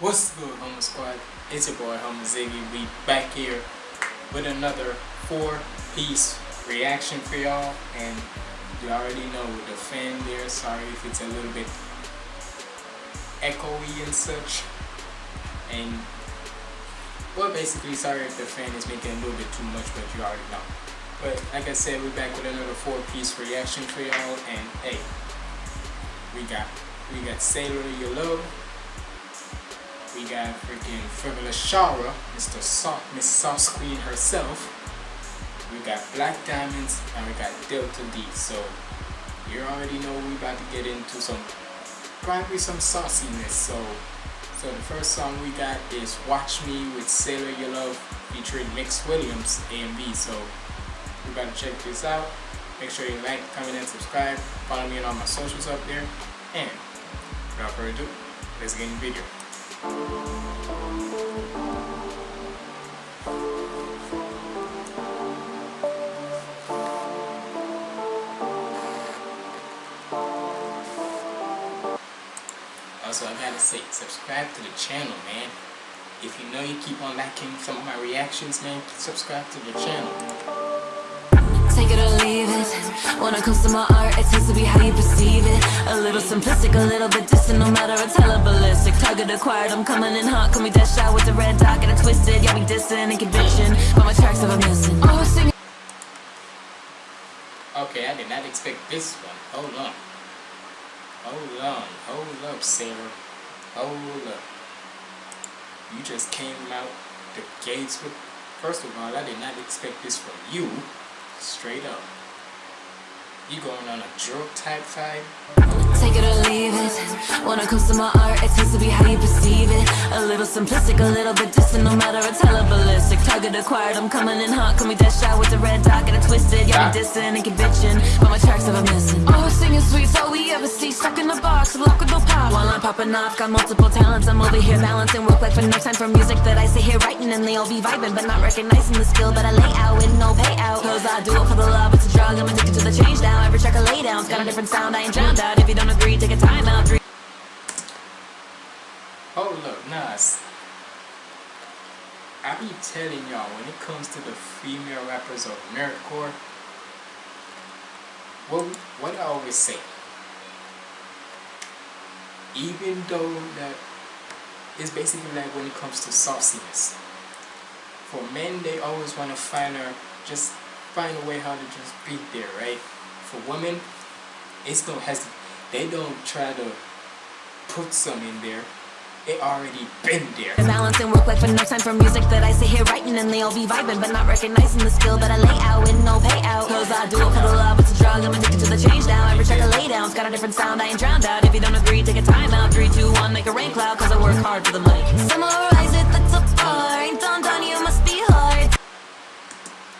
What's good, Homo Squad? It's your boy, Homo Ziggy. We back here with another four-piece reaction for y'all. And you already know the fan there, sorry if it's a little bit echoey and such. And, well, basically, sorry if the fan is making a little bit too much, but you already know. But, like I said, we're back with another four-piece reaction for y'all. And, hey, we got, we got Sailor Love we got freaking Frivolous Shara, Mr. Sa Miss Sauce Queen herself. We got Black Diamonds and we got Delta D. So you already know we about to get into some probably some sauciness. So so the first song we got is Watch Me with Sailor You Love featuring Mix Williams A and B. So about to check this out. Make sure you like, comment, and subscribe. Follow me on all my socials up there. And without further ado, let's get in the video. Also, I gotta say, subscribe to the channel, man. If you know you keep on liking some of my reactions, man, subscribe to the channel take it or leave it When it comes to my art, it tends to be how you perceive it A little simplistic, a little bit distant, no matter it's hella ballistic Target acquired, I'm coming in hot, call me dash out with the red dot, get it twisted Yeah, we distant and conviction, but my tracks are missing Oh, singing Okay, I did not expect this one. Hold on. Hold on. Hold up, Sarah. Hold up. You just came out the gates with... First of all, I did not expect this from you. Straight up. You going on a drug type vibe? When it comes to my art, it tends to be how you perceive it. A little simplistic, a little bit distant, no matter it's hella ballistic Target acquired, I'm coming in hot, call me that shot with the red dot, get it twisted. Yeah, me dissing and conviction, but my tracks never missing. Oh, singing sweet, all we ever see, stuck in the box, lock with no pop. While I'm popping off, got multiple talents, I'm over here balancing Work like for no time for music that I sit here writing And they all be vibing, but not recognizing the skill that I lay out with no payout Cause I do it for the love, it's a drug, I'm addicted to the change now. Every track I lay down's got a different sound, I ain't drowned out. If you don't agree, take a time out Hold up, Nas. I be telling y'all, when it comes to the female rappers of nerdcore, what, what I always say, even though that it's basically like when it comes to sauciness. For men, they always want to find her, just find a way how to just be there, right? For women, it's no hesitation. They don't try to put some in there. It already been there. The Balance and work like for no time for music that I sit here writing and they all be vibing, but not recognizing the skill that I lay out with no payout. Cause I do it for the love, it's a drug, I'm addicted to the change now. Every track I lay down's got a different sound, I ain't drowned out. If you don't agree, take a time out. Three, two, one, make a rain cloud, cause I work hard for the money. Summarize it, that's a bar. Ain't done done, you must be hard.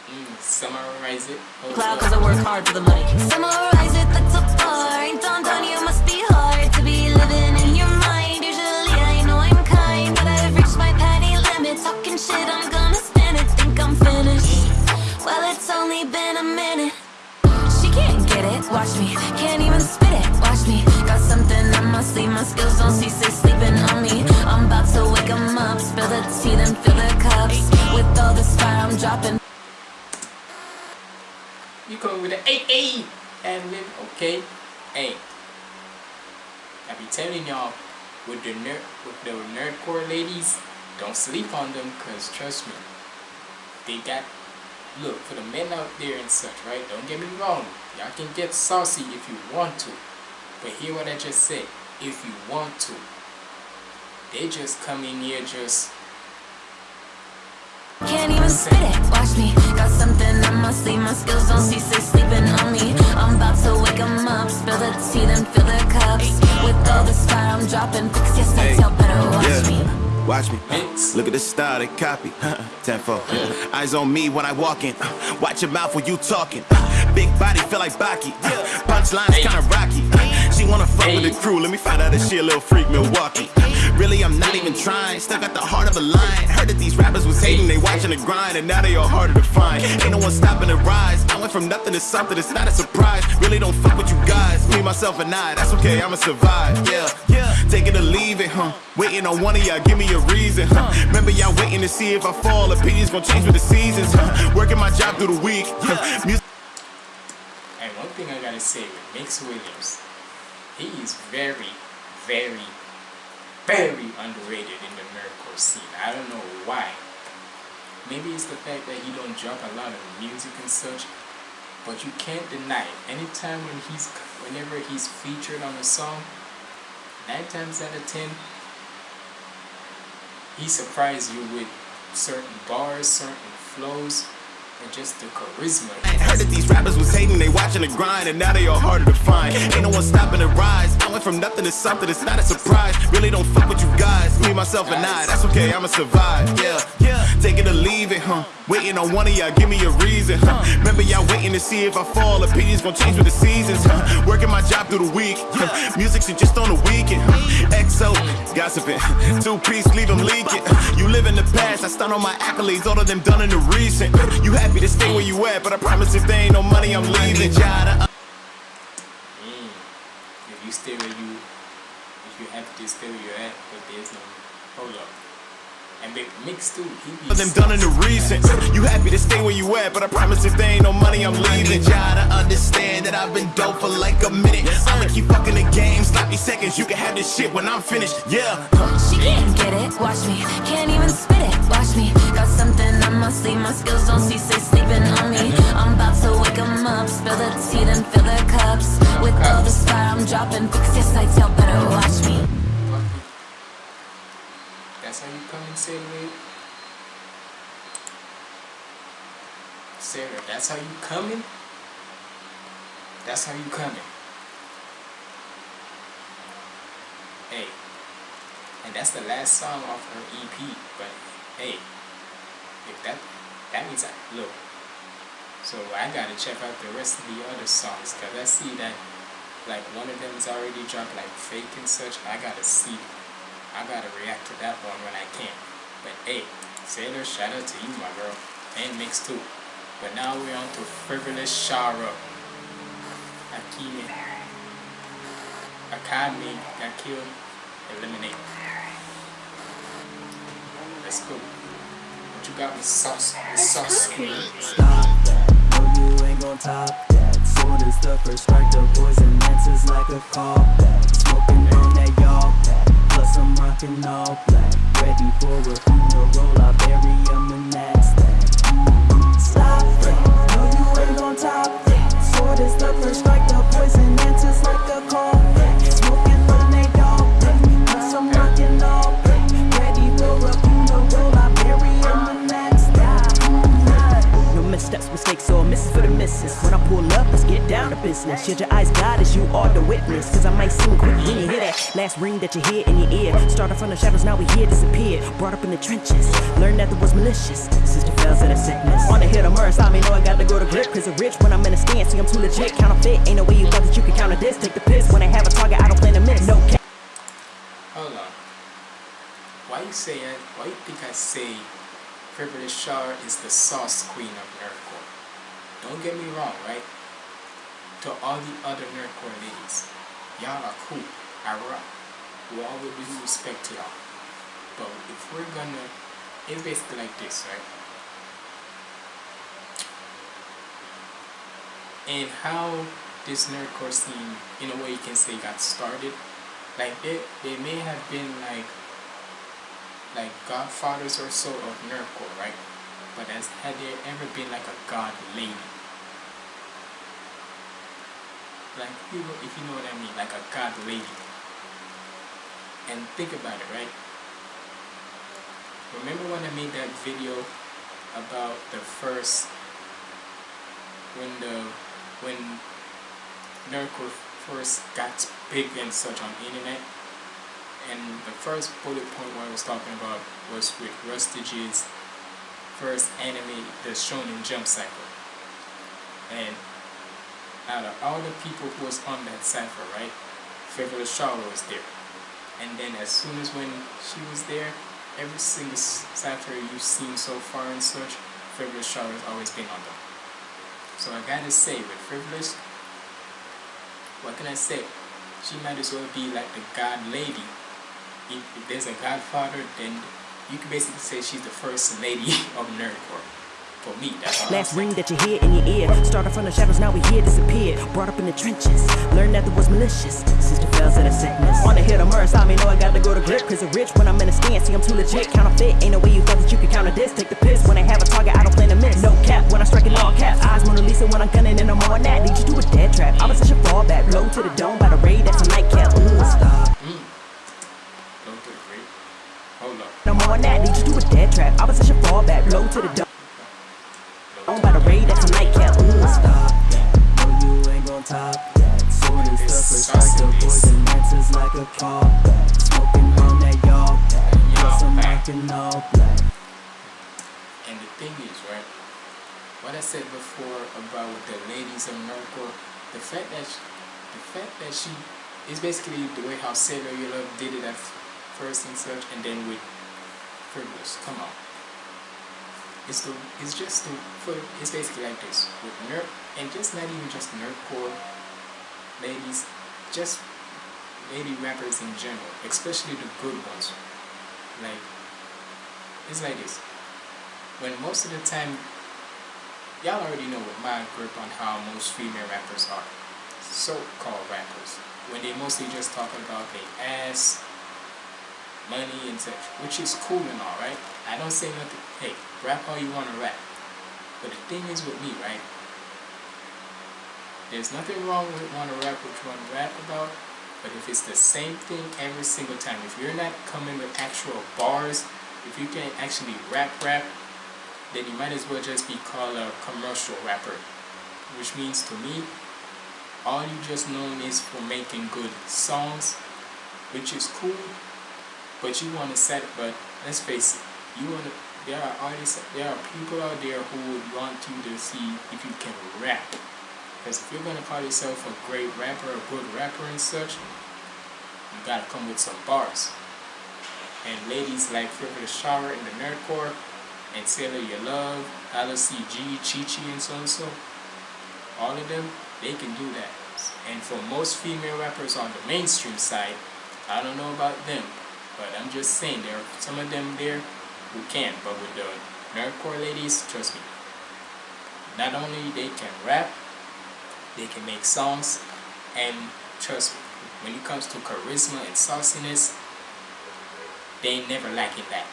Mm, summarize it. Cloud, cause I work hard for the money. Summarize it, that's a bar. Ain't done done, watch me. Can't even spit it, watch me. Got something on my sleeve, my skills don't cease, they sleeping on me. I'm about to wake 'em up, spill the tea, then fill the cups. With all this fire, I'm dropping. You come with an A A and then okay, hey. I be telling y'all with the nerd with the nerdcore ladies, don't sleep on them cause trust me, they got look for the men out there and such, right? Don't get me wrong, y'all can get saucy if you want to, but hear what I just said. If you want to, they just come in here just can't even spit it, watch me Got something on my sleeve, my skills don't cease, they sleeping on me I'm about to wake 'em up, spill the tea, then fill the cups With all this fire I'm dropping, fix yes, hey. y'all better watch yeah. me Watch me. Look at the style they copy. Tenfold. Eyes on me when I walk in. Watch your mouth when you talking. Big body feel like Baki. Punchlines kinda rocky. She wanna fuck with the crew. Let me find out if she a little freak Milwaukee. Really, I'm not even trying. Still got the heart of a lion. Heard that these rappers was hating, they watching the grind, and now they all harder to find. Ain't no one stopping the rise. Went from nothing to something, it's not a surprise. Really don't fuck with you guys. Me, myself, and I, that's okay, I'ma survive. Yeah, yeah. Take it or leave it, huh? Waiting on one of y'all, give me a reason, huh? Remember y'all waiting to see if I fall. Opinions gonna change with the seasons, huh? Working my job through the week. Huh? Music And one thing I gotta say with Mix Williams, he is very, very, very underrated in the miracle scene. I don't know why. Maybe it's the fact that he don't drop a lot of music and such, but you can't deny it. Anytime when he's, whenever he's featured on a song, nine times out of ten, he surprised you with certain bars, certain flows, and just the charisma. I heard that these rappers was hating, they watching the grind, and now they all harder to find. Ain't no one stopping the rise. I went from nothing to something, it's not a surprise. Really don't fuck with you guys. Me, myself, and I, that's okay, I'ma survive. Yeah, yeah. Take it or leave it, huh? Waiting on one of y'all, give me a reason, huh? Remember y'all waiting to see if I fall. Opinions gonna change with the seasons, huh? Working my job through the week, huh? Music's just on the weekend, huh? XO, gossiping. Two piece, leave them leaking. You live in the past, I stun on my accolades, all of them done in the recent. You happy to stay where you at, but I promise if there ain't no money, I'm leaving. Y'all Mm. If you stay where you, if you have to stay where you're at, but there's no, hold up. And Big Mix too, he them done in the recent. You happy to stay where you at, but I promise if there ain't no money, I'm leaving. Y'all to understand that I've been dope for like a minute. I'ma keep fucking the game, sloppy seconds. You can have this shit when I'm finished. Yeah. She can't get it, watch me. Can't even spit it, watch me. Got something on my sleeve, my skills don't cease, they sleeping on me. I'm about to wake 'em up, spill the tea, then fill the cups. With all the fire I'm dropping, fix your sights, y'all better watch me. That's how you come and wait. Sarah, that's how you coming? That's how you coming. Hey. And that's the last song off her EP, but hey, if that that means I look. So I gotta check out the rest of the other songs cause I see that like one of them is already dropped like fake and such. I gotta see I gotta react to that one when I can. But hey, Sailor, shout out to you, my girl, and Mix too. But now we're on to Frivolous Shara. Akimi. Akami got killed. Eliminate. Let's go. What you got with sauce? With sauce. Stop that, no you ain't gon' top that Sword is the first strike, the poison answers like a callback Smoking on I'm rocking all black Ready for a funeral, I bury 'em in that stack Mhm. Stop that, no you ain't gon' top that Sword is the first strike, the poison answers like a callback Smoking on that y'all I'm rocking all black Ready for a funeral, I bury 'em in that Mhm. No missteps, mistakes, or misses for the misses. When I pull up, let's get down to business. Shield your eyes, God, as you are the witness. Cause I last ring that you hear in your ear. Started from the shadows, now we here, disappeared. Brought up in the trenches. Learned that there was malicious. Sister fails at a sickness. On the hit of murder, stop me, know I got to go to grip. Cause I'm rich when I'm in a stance. See, I'm too legit. Counterfeit, ain't no way you thought that you could counter this. Take the piss. When I have a target, I don't plan to miss. No cap. Hold on. Why you say it? Why you think I say Frivolous Shara is the sauce queen of nerdcore? Don't get me wrong, right? To all the other nerdcore ladies, y'all are cool. All the due respect to y'all. But if we're gonna, it's basically like this, right? And how this nerdcore scene, in a way, you can say, got started like they they may have been like like godfathers or so of nerdcore, right? But has had there ever been like a god lady? Like if you know what I mean, like a god lady. And think about it, right? Remember when I made that video about the first when the when nerdcore first got big and such on the internet? And the first bullet point what I was talking about was with Rustage's first anime the Shonen Jump cipher. And out of all the people who was on that cipher right Frivolous Shara was there And then as soon as when she was there, every single cipher you've seen so far and such, Frivolous Shara has always been on them. So I gotta say, with Frivolous, what can I say? She might as well be like the God lady. If there's a Godfather, then you can basically say she's the first lady of nerdcore. For me, Last ring that you hear in your ear. Started from the shadows, now we here disappeared. Brought up in the trenches. Learned that there was malicious. Sister fell to the sickness. The hill of Merce, I me know I got to go to grip. Cause rich when I'm in a stance. See, I'm too legit. Counterfeit. Ain't no way you thought that you could counter this. Take the piss. When I have a target, I don't plan to miss. No cap when I strike in all caps. Eyes Mona Lisa when I'm gunning and I'm on that. Lead you to a dead trap. Opposition fall back. Blow to the dome by the raid. That's a nightcap. Ooh, stop. Go to the great. Hold up. I'm on that. Lead you to a dead trap. Opposition fall back. Blow to the dome. Dome by the raid. That's a nightcap. Ooh, stop. No, you ain't gon' top that. Sword is the first strike, the poison answers like a callback. Smoking on that y'all pack. Plus I'm rockin' all black. And the thing is, right, what I said before about the ladies of Nerdcore, the fact that she, the fact that she is basically the way how Sailor You Love did it at first and such, and then with Frivolous. Come on. It's the it's just to for it's basically like this. With nerd and just not even just nerdcore ladies, just lady rappers in general, especially the good ones. Like it's like this. When most of the time y'all already know what my grip on how most female rappers are. So-called rappers. When they mostly just talking about their ass money and such which is cool and all right? I don't say nothing. Hey rap all you want to rap but the thing is with me right there's nothing wrong with want to rap what you want to rap about but if it's the same thing every single time if you're not coming with actual bars if you can't actually rap rap then you might as well just be called a commercial rapper. Which means to me, all you just known is for making good songs, which is cool, but you want to set but let's face it, you want to there are artists there are people out there who would want you to see if you can rap. Because if you're gonna call yourself a great rapper, a good rapper and such, you gotta come with some bars. And ladies like Frivolous Shara in the Nerdcore and Sailor You Love, LCG, Chi Chi, and so and so. All of them, they can do that. And for most female rappers on the mainstream side, I don't know about them, but I'm just saying there are some of them there who can. But with the nerdcore ladies, trust me, not only they can rap, they can make songs, and trust me, when it comes to charisma and sauciness, they ain't never lacking that.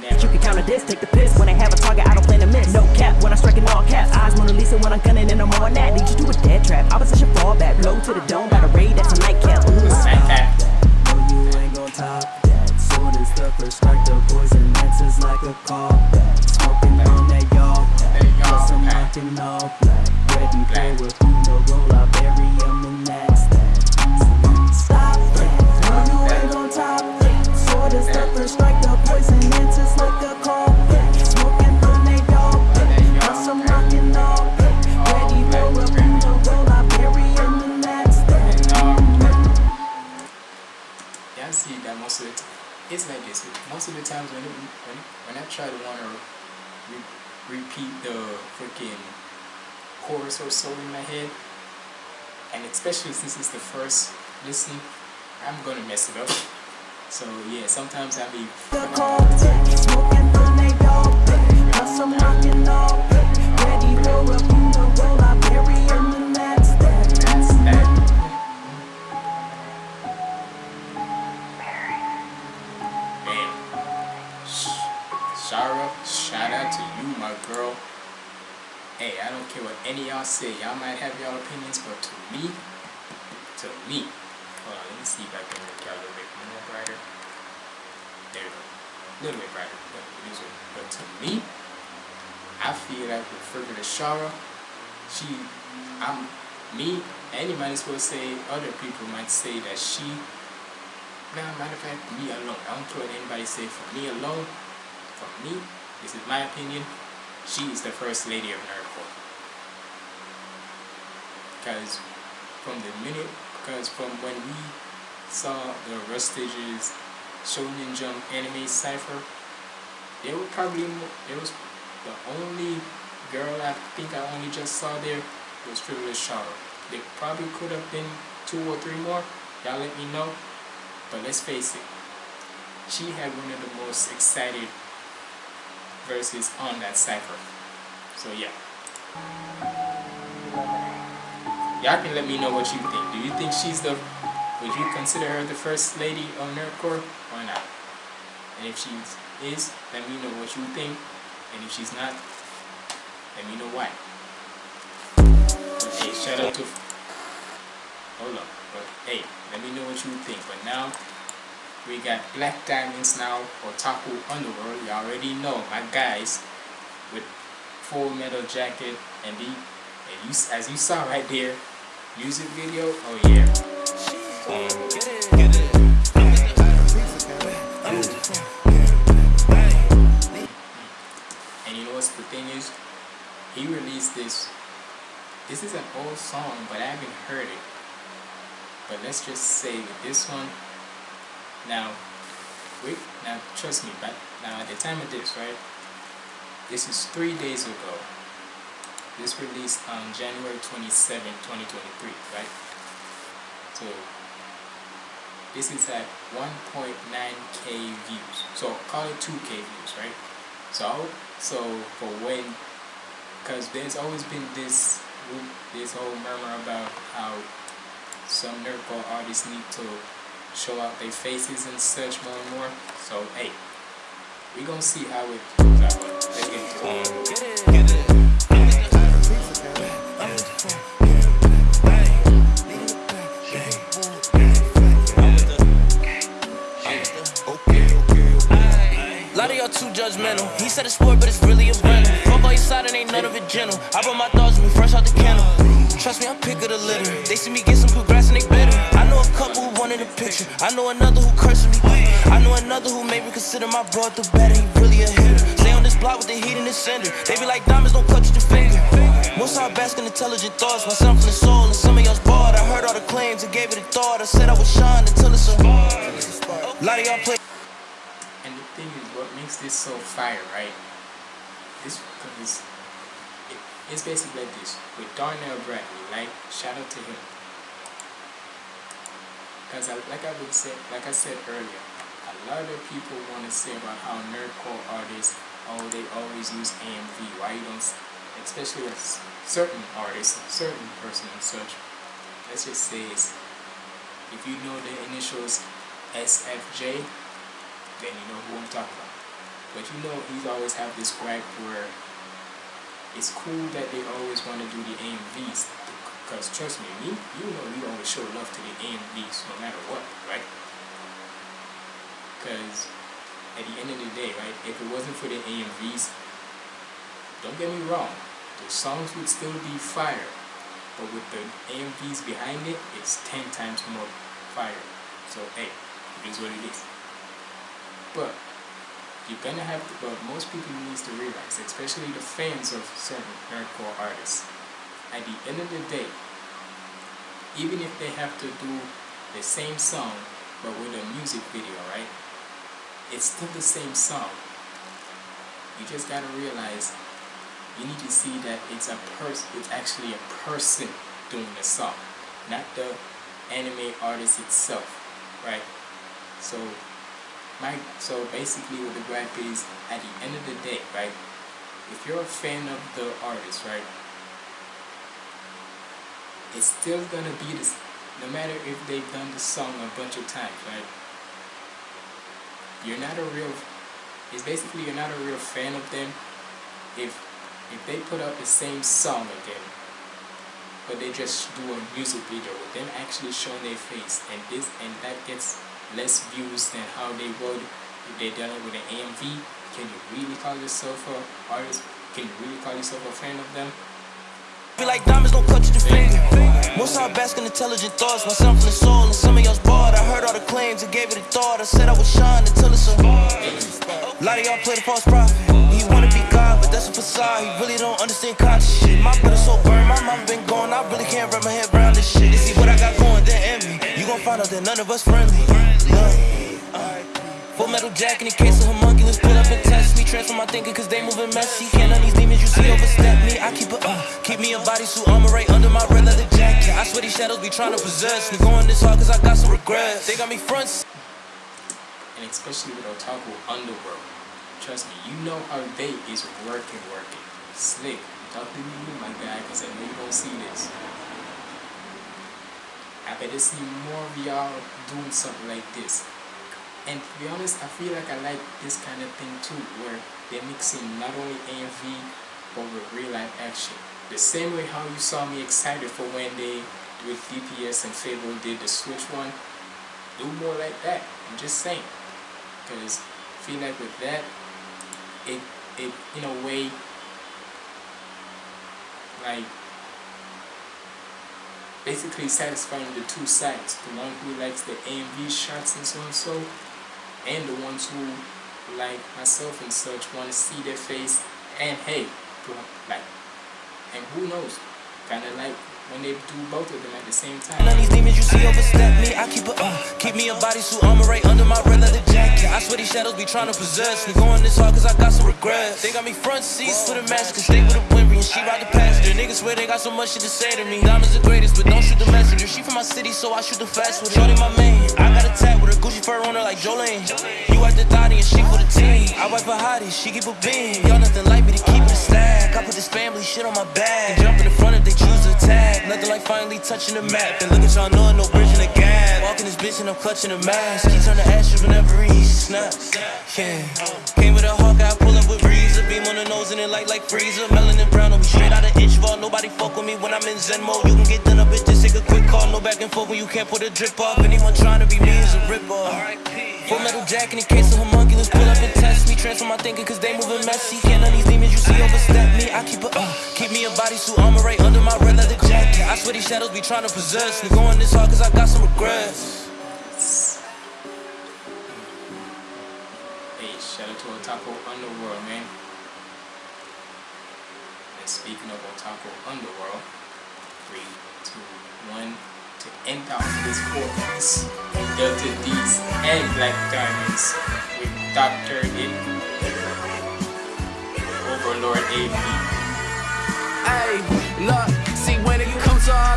Never. You can counter this, take the piss. When I have a target, I don't plan to miss. No cap when I strike in all caps. Eyes Mona Lisa when I'm gunning and I'm on that. Lead you to a dead trap. Opposition fall back. Blow to the dome by the raid. That's a nightcap. Ooh, Like stop. that. No, you ain't gon' top Is the first strike, the poison answers like a callback. Smoking on that y'all pack. That y'all Plus I'm pack. rockin' all black. Ready Black. for a funeral, I bury 'em in that stack. Stop that. No, you ain't gon' top that. Sword is the first strike, Most of the times when it, when when I try to want to re- repeat the freaking chorus or so in my head, and especially since it's the first listen, I'm gonna mess it up. So yeah, sometimes I be smoking care what any y'all say. Y'all might have y'all opinions, but to me, to me, hold on, let me see if I can make it a little bit more brighter. There we go. A little bit brighter, but But to me, I feel like with Frivolous Shara, she, I'm, me, and you might as well say other people might say that she, nah, matter of fact, me alone. I don't care what anybody say. For me alone, for me, this is my opinion, she is the first lady of nerdcore. Because from the minute, because from when we saw the Rustage's Shonen Jump anime cipher, they were probably it was the only girl I think I only just saw there was Frivolous Shara. There probably could have been two or three more. Y'all let me know. But let's face it, she had one of the most excited verses on that cipher. So yeah. Y'all can let me know what you think. Do you think she's the would you consider her the first lady of Nerdcore or not? And if she is, let me know what you think. And if she's not, let me know why. Hey, shout out to hold on, But hey, let me know what you think. But now we got Black Diamonds now, Otaku Underworld. You already know my guys with full metal jacket and the and you as you saw right there, music video. Oh yeah. And you know what's the thing is, he released this. This is an old song, but I haven't heard it. But let's just say this one, now, wait, now trust me, but now at the time of this, right, this is three days ago. This released on January 27, 2023, right? So, this is at 1.9k views. So, call it 2k views, right? So, so for when, because there's always been this, this whole murmur about how some nerdcore artists need to show out their faces and such more and more. So hey, we gonna see how it goes out. Let's um, get into it. Judgmental. He said it's sport, but it's really a rental. Fuck all your side and ain't none of it gentle. I brought my thoughts with me fresh out the kennel. Trust me, I'm pick of the litter. They see me get some good grass and they bitter. I know a couple who wanted a picture. I know another who cursed me. I know another who made me consider my bro through better. He really a hitter. Stay on this block with the heat in the cinder. They be like diamonds, don't cut you the finger. Most are basking intelligent thoughts. Myself in the soul and some of y'all's bored. I heard all the claims and gave it a thought. I said I would shine until it's. A lot of y'all play. And the thing is, what this so fire, right? This because it, it's basically like this with Darnell Bradley. Like shout out to him. Because like I would say, like I said earlier, a lot of people want to say about how nerdcore artists, oh, they always use AMV. Why you don't, especially with certain artists, certain person and such. Let's just say is, if you know the initials SFJ, then you know who I'm talking about. But you know, he's always have this gripe where it's cool that they always want to do the AMVs. Because trust me, me, you know, we always show love to the AMVs no matter what, right? Because at the end of the day, right, if it wasn't for the AMVs, don't get me wrong, the songs would still be fire. But with the AMVs behind it, it's 10 times more fire. So, hey, it is what it is. But you're gonna have to, but most people needs to realize, especially the fans of certain hardcore artists, at the end of the day, even if they have to do the same song but with a music video, right? It's still the same song. You just gotta realize you need to see that it's a person it's actually a person doing the song, not the anime artist itself, right? So my so basically what the gripe is at the end of the day, right? If you're a fan of the artist, right? It's still gonna be this no matter if they've done the song a bunch of times, right? You're not a real it's basically you're not a real fan of them if if they put out the same song again but they just do a music video with them actually showing their face and this and that gets less views than how they would if they done it with an AMV. Can you really call yourself a artist? Can you really call yourself a fan of them? Be like diamonds, don't cut you the finger. Most are basking intelligent thoughts. Myself in the soul and some going, then none of us friendly. Full metal jacket in case of homunculus. Pull up and test me. Transform my thinking cause they moving messy. Can't none these demons you see overstep me. I keep a, uh, keep me a bodysuit armor right under my red leather jacket. I swear these shadows be trying to possess me. Going this hard cause I got some regrets. They got me front and especially with Otaku Underworld. Trust me, you know how they is working, working. Slick, to me, my guy, because I know you don't see this. I better see more of y'all doing something like this. And to be honest, I feel like I like this kind of thing too, where they're mixing not only AMV, but with real life action. The same way how you saw me excited for when they, with DPS and FabvL, did the Switch one. Do more like that. I'm just saying because I feel like with that it it in a way like basically satisfying the two sides the one who likes the AMV shots and so and so and the ones who like myself and such want to see their face and hey like and who knows kind of like when they do both of them at the same time. None of these demons you see overstep me. I keep a uh, keep me a bodysuit armor right under my red leather jacket. I swear these shadows be trying to possess me. Going this hard cause I got some regrets. They got me front seats for the match cause they a Wimby and she ride the passenger. Niggas swear they got so much shit to say to me. Diamonds the greatest, but don't shoot the messenger. She from my city, so I shoot the fast with her. Shorty my main. I got a tag with a Gucci fur on her like Jolene. You wipe the thotty and she for the team. I wipe her hottie, she keep a beam. Y'all nothing like me to keep it a stack. I put this family shit on my back. Jump in the front if they choose to attack. Nothing like finally touching the map. And look at y'all knowing no bridge in the gap. Walking this bitch and I'm clutching a mask. He turn the ashes whenever he snaps. Yeah. Came with a hawk, I pull up with breeze. A Beam on the nose and it light like freezer. Melanin brown me straight out of inch ball. Nobody fuck with me when I'm in Zen mode. You can get done up, bitch. Just take a quick call. No back and forth when you can't put a drip off. Anyone trying to be me is a rip off. Full metal jacket in case of homunculus. Pull up and test me. Transform my thinking cause they moving messy. Can't none these demons you see overstep me. I keep a, uh, keep me a bodysuit armor right under my red leather jacket. I swear these shadows be trying to possess me. Going this hard cause I got some regrets. Hey, shout out to Otaku Underworld, man. And speaking of Otaku Underworld, three, two, one, to end out this piece, Delta D's and Black Diamonds with Dr. It, Overlord AV. Hey,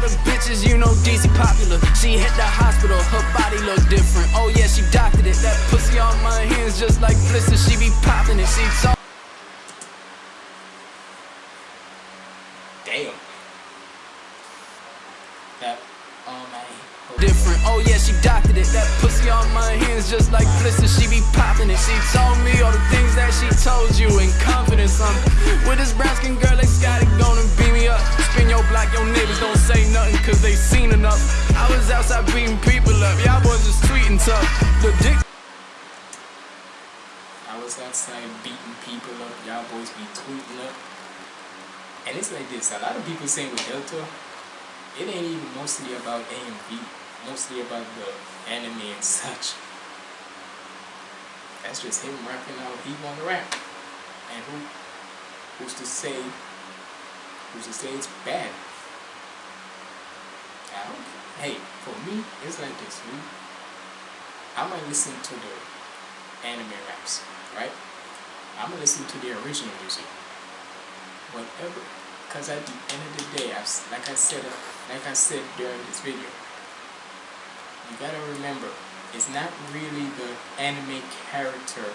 comes to all the bitches, you know DC popular. She hit the hospital, her body look different. Oh yeah, she doctored it. That pussy on my hands just like blisters, she be popping it. She told just like blisters, she be popping it. She told me all the things that she told you in confidence. I'm with this brown skin girl, they got it gonna beat me up. Spin your block, your don't say nothing cause they seen enough. I was outside beating people up, y'all boys just tweeting tough. The dick I was outside beating people up, y'all boys be tweeting up. And it's like this, a lot of people saying with Delta, it ain't even mostly about A and B, mostly about the anime and such. That's just him rapping out he wanna rap. And who who's to say who's to say it's bad? I don't hey, for me, it's like this. We, I might listen to the anime raps, right? I'm gonna listen to the original music. Whatever, because at the end of the day, I've, like I said, like I said during this video, you gotta remember, it's not really the anime character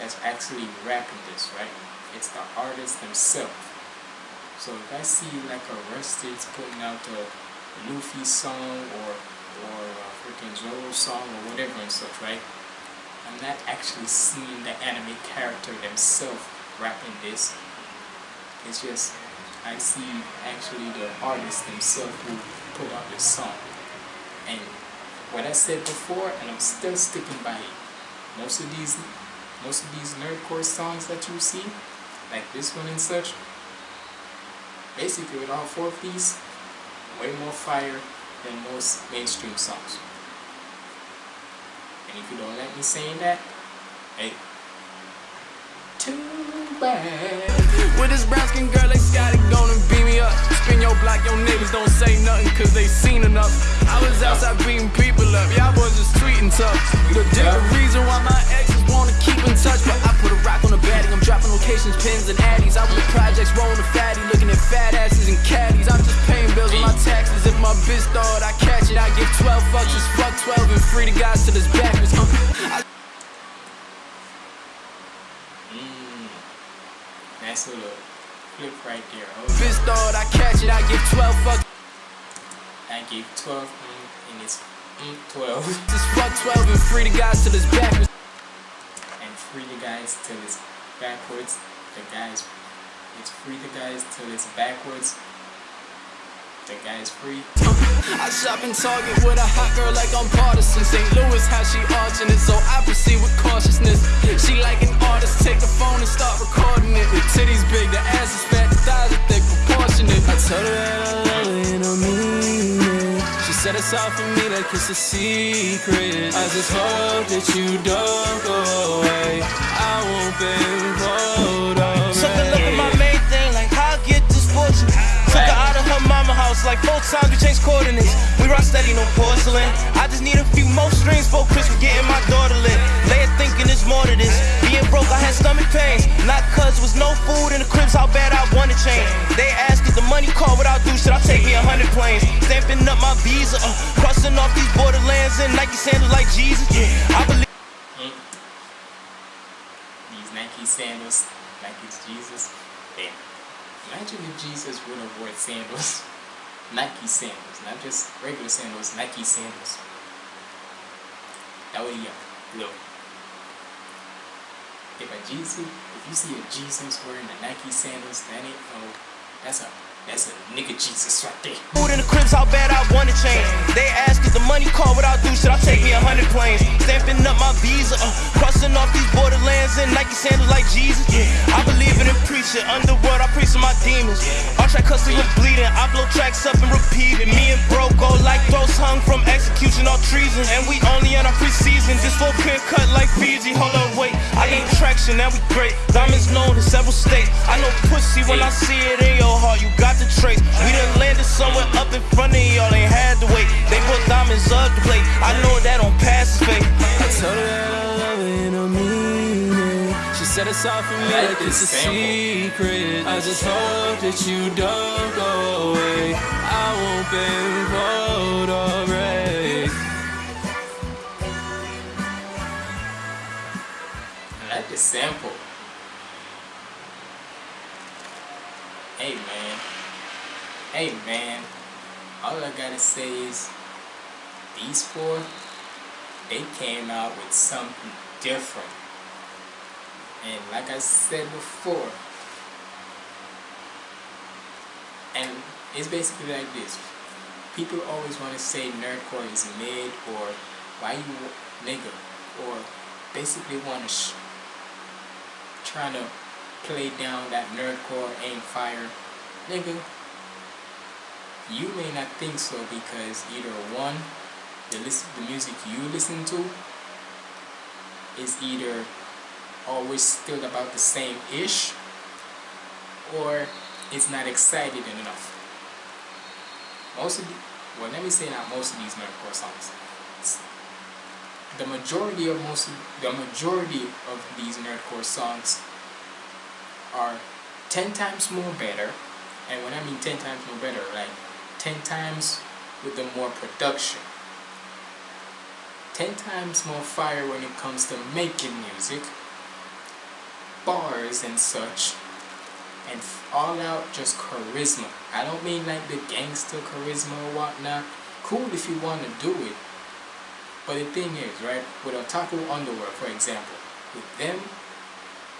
that's actually rapping this, right? It's the artist themselves. So if I see like a Rustage putting out a Luffy song or or a freaking Zoro song or whatever and such, right? I'm not actually seeing the anime character themselves rapping this. It's just I see actually the artist themselves who put out this song. And what I said before, and I'm still sticking by it. Most of these, most of these nerdcore songs that you see, like this one and such, basically with all four of these, way more fire than most mainstream songs. And if you don't like me saying that, hey, too bad. With this brown skin girl, they got it gonna beat me up. Spin your block, your neighbors don't say nothing cause they seen enough. I was outside beating people up, y'all boys just tweeting tough. The different reason why my exes wanna keep in touch, but I put a rock on the batting. I'm dropping locations, pins, and addies. I'm with projects, rolling the fatty, looking at fat asses and caddies. I'm just paying bills with my taxes. If my bitch thought I catch it, I give 12 fucks, just fuck 12 and free the guys till it's backwards. Uh, I Mm. Nice little flip right there. On. thought I catch it, I give 12 fucks, I gave 12 mm, and it's mm, 12. just fuck 12 and free the guys till it's backwards. and free the guys till it's backwards. The guys, it's free the guys till it's backwards. The guy's free. I shop in Target with a hot girl like I'm partisan. St. Louis, how she arching it, so I proceed with cautiousness. She like an artist, take the phone and start recording it. The titties big, the ass is fat, the thighs are thick, proportionate. I told her that I love her and I mean it. She said it's all for me, like it's a secret. I just hope that you don't go away. I won't be. Took like four times we changed coordinates. We rock steady, no porcelain. I just need a few more strings for Christmas, getting my daughter lit. Lay it thinking there's more to this. Being broke, I had stomach pains. Not cause was no food in the cribs, how bad I wanted change. They asked if the money call what I'll do, should I take me a hundred planes? Stamping up my visa, uh, crossing off these borderlands and Nike sandals like Jesus. Yeah, I believe. These Nike sandals, like it's Jesus. Damn. Imagine if Jesus would have worn sandals. Nike sandals, not just regular sandals, Nike sandals. That be a look. If a Jesus, if you see a Jesus wearing the Nike sandals, that ain't no, that's a, that's a nigga Jesus right there. Food in the cribs, how bad I wanna change. They asked if the money call what I'll do, should I take me a hundred planes? Stamping up my visa, uh, crossing off these borderlands and Nike sandals like Jesus. I believe in it, preach it. Underworld, I preach to my demons. All track custody was bleeding. I blow tracks up and repeat it. Me and bro go like throats hung from execution or treason. And we only in our preseason. This full clear cut like Fiji. Hold up, wait. I gain traction, now we great. Diamonds known in several states. I know pussy when I see it in your heart. You got the trace. We done landed somewhere up in front of y'all. Ain't had to wait. They put diamonds up to play. I know that don't pass his fate. I told her that I love her and I mean it. She said it's all for me, I like like it's a secret. I just hope that you don't go away. I won't be involved already. I like the sample. Hey man. Hey man. All I gotta say is these four, they came out with something different. And like I said before, and it's basically like this. People always want to say nerdcore is mid or why you nigga or basically want to trying to play down that nerdcore aim fire nigga you may not think so because either one the listen the music you listen to is either always still about the same ish or it's not excited enough. Most of the, well let me say not most of these nerdcore songs the majority of most of, the majority of these nerdcore songs are 10 times more better and when I mean 10 times more better like 10 times with the more production. 10 times more fire when it comes to making music bars and such and all out just charisma. I don't mean like the gangster charisma or whatnot. Cool if you want to do it. But the thing is, right, with Otaku Underworld, for example, with them,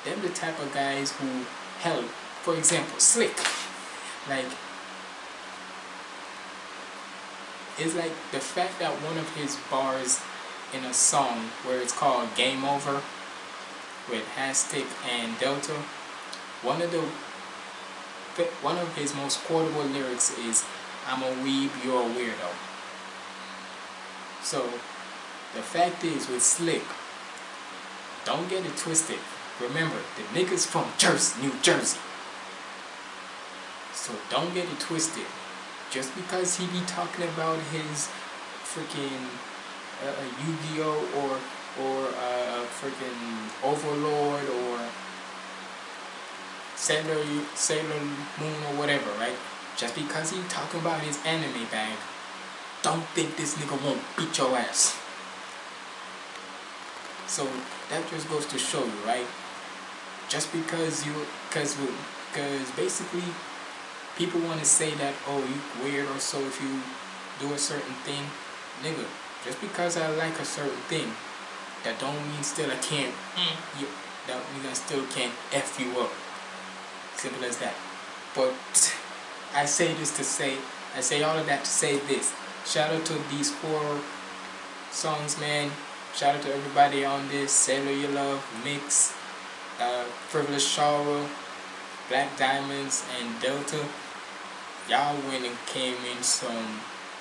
them the type of guys who help, for example, Slick, like, it's like the fact that one of his bars in a song where it's called Game Over with Hastic and Delta, one of the one of his most quotable lyrics is I'm a weeb, you're a weirdo. So the fact is with Slick, don't get it twisted. Remember, the nigga's from Jersey, New Jersey. So don't get it twisted. Just because he be talking about his freaking uh, uh Yu-Gi-Oh or or uh, freaking Overlord or Sailor Sailor Moon or whatever, right? Just because he talking about his anime bag, don't think this nigga won't beat your ass. So that just goes to show you, right? Just because you, cause, cause basically, people want to say that oh you weird or so if you do a certain thing, nigga. Just because I like a certain thing, that don't mean still I can't. Mm, you, that means I still can't f you up. Simple as that. But I say this to say, I say all of that to say this. Shout out to these four songs, man. Shout out to everybody on this. Sailor You Love, Mix, uh, Frivolous Shara, Black Diamonds, and Delta. Y'all went and came in some,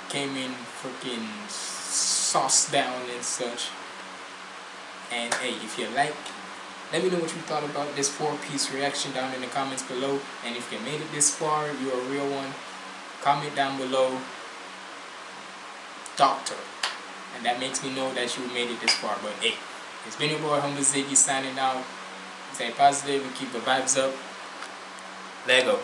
came in freaking sauce down and such. And hey, if you like, let me know what you thought about this four-piece reaction down in the comments below. And if you made it this far, you're a real one, comment down below, Doctor and that makes me know that you made it this far. But hey, it's been your boy Humble Ziggy signing out. Stay positive and keep the vibes up. Lego.